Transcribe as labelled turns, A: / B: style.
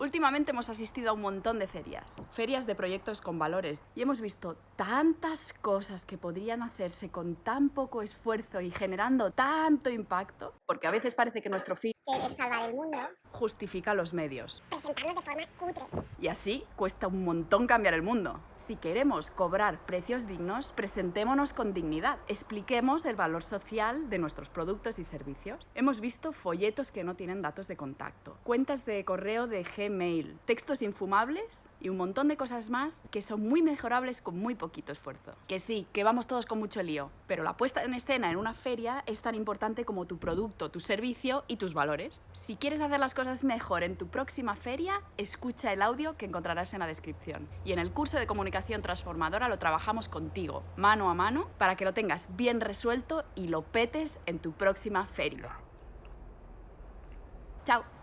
A: Últimamente hemos asistido a un montón de ferias, ferias de proyectos con valores, y hemos visto tantas cosas que podrían hacerse con tan poco esfuerzo y generando tanto impacto, porque a veces parece que nuestro fin
B: querer salvar el mundo,
A: justifica los medios.
B: presentarnos de forma cutre.
A: Y así cuesta un montón cambiar el mundo. Si queremos cobrar precios dignos, presentémonos con dignidad. Expliquemos el valor social de nuestros productos y servicios. Hemos visto folletos que no tienen datos de contacto, cuentas de correo de Gmail, textos infumables y un montón de cosas más que son muy mejorables con muy poquito esfuerzo. Que sí, que vamos todos con mucho lío, pero la puesta en escena en una feria es tan importante como tu producto, tu servicio y tus valores. Si quieres hacer las cosas mejor en tu próxima feria, escucha el audio que encontrarás en la descripción. Y en el curso de comunicación transformadora lo trabajamos contigo, mano a mano, para que lo tengas bien resuelto y lo petes en tu próxima feria. Chao.